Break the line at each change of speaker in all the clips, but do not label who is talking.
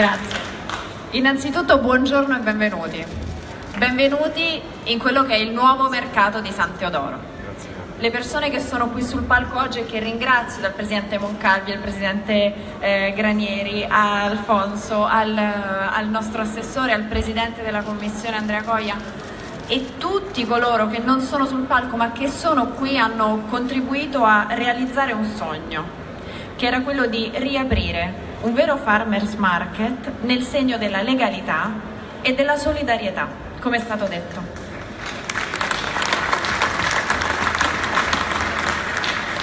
Grazie. Innanzitutto buongiorno e benvenuti. Benvenuti in quello che è il nuovo mercato di San Teodoro. Le persone che sono qui sul palco oggi e che ringrazio dal Presidente Moncalvi, al Presidente eh, Granieri, a Alfonso, al, al nostro assessore, al Presidente della Commissione Andrea Coia e tutti coloro che non sono sul palco ma che sono qui hanno contribuito a realizzare un sogno, che era quello di riaprire un vero farmers market nel segno della legalità e della solidarietà, come è stato detto.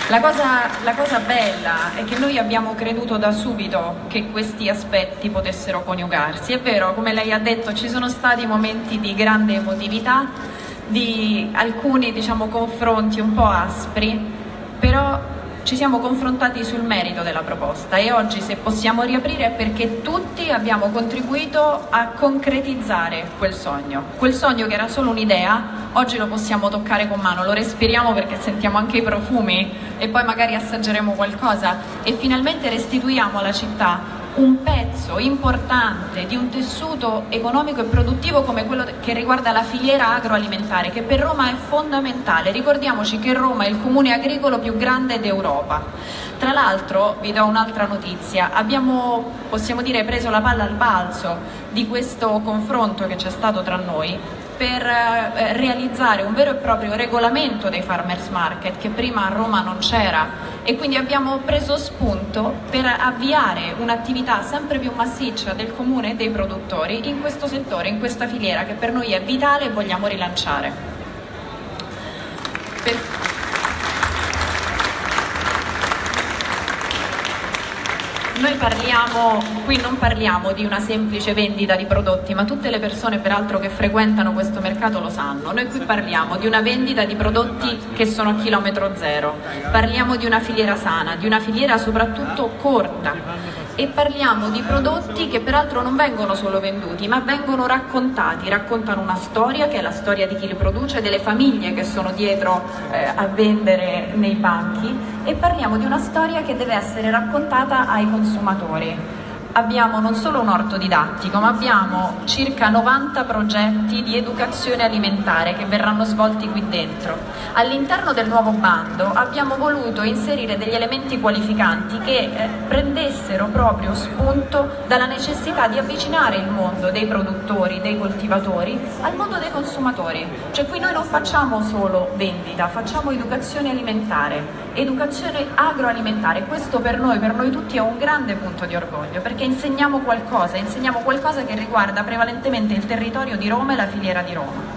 La cosa, la cosa, bella è che noi abbiamo creduto da subito che questi aspetti potessero coniugarsi. È vero, come lei ha detto, ci sono stati momenti di grande emotività, di alcuni diciamo, confronti un po' aspri, però ci siamo confrontati sul merito della proposta e oggi se possiamo riaprire è perché tutti abbiamo contribuito a concretizzare quel sogno. Quel sogno che era solo un'idea, oggi lo possiamo toccare con mano, lo respiriamo perché sentiamo anche i profumi e poi magari assaggeremo qualcosa e finalmente restituiamo alla città un pezzo importante di un tessuto economico e produttivo come quello che riguarda la filiera agroalimentare, che per Roma è fondamentale. Ricordiamoci che Roma è il comune agricolo più grande d'Europa. Tra l'altro, vi do un'altra notizia, abbiamo, possiamo dire, preso la palla al balzo di questo confronto che c'è stato tra noi per eh, realizzare un vero e proprio regolamento dei farmers market che prima a Roma non c'era e quindi abbiamo preso spunto per avviare un'attività sempre più massiccia del comune e dei produttori in questo settore, in questa filiera che per noi è vitale e vogliamo rilanciare. Per... Noi parliamo, qui non parliamo di una semplice vendita di prodotti, ma tutte le persone peraltro che frequentano questo mercato lo sanno. Noi qui parliamo di una vendita di prodotti che sono a chilometro zero, parliamo di una filiera sana, di una filiera soprattutto corta e parliamo di prodotti che peraltro non vengono solo venduti, ma vengono raccontati, raccontano una storia che è la storia di chi li produce, delle famiglie che sono dietro eh, a vendere nei banchi e parliamo di una storia che deve essere raccontata ai consumatori abbiamo non solo un orto didattico, ma abbiamo circa 90 progetti di educazione alimentare che verranno svolti qui dentro. All'interno del nuovo bando abbiamo voluto inserire degli elementi qualificanti che eh, prendessero proprio spunto dalla necessità di avvicinare il mondo dei produttori, dei coltivatori, al mondo dei consumatori. Cioè qui noi non facciamo solo vendita, facciamo educazione alimentare, educazione agroalimentare. Questo per noi, per noi tutti è un grande punto di orgoglio perché insegniamo qualcosa, insegniamo qualcosa che riguarda prevalentemente il territorio di Roma e la filiera di Roma.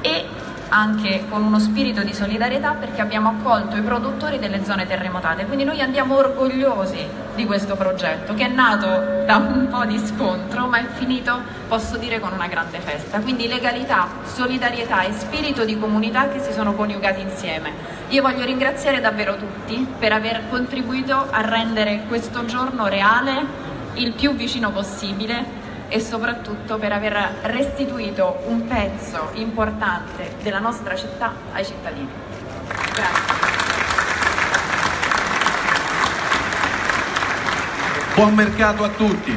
E anche con uno spirito di solidarietà perché abbiamo accolto i produttori delle zone terremotate, quindi noi andiamo orgogliosi di questo progetto che è nato da un po' di scontro ma è finito, posso dire, con una grande festa. Quindi legalità, solidarietà e spirito di comunità che si sono coniugati insieme. Io voglio ringraziare davvero tutti per aver contribuito a rendere questo giorno reale il più vicino possibile e soprattutto per aver restituito un pezzo importante della nostra città ai cittadini. Grazie.
Buon mercato a tutti!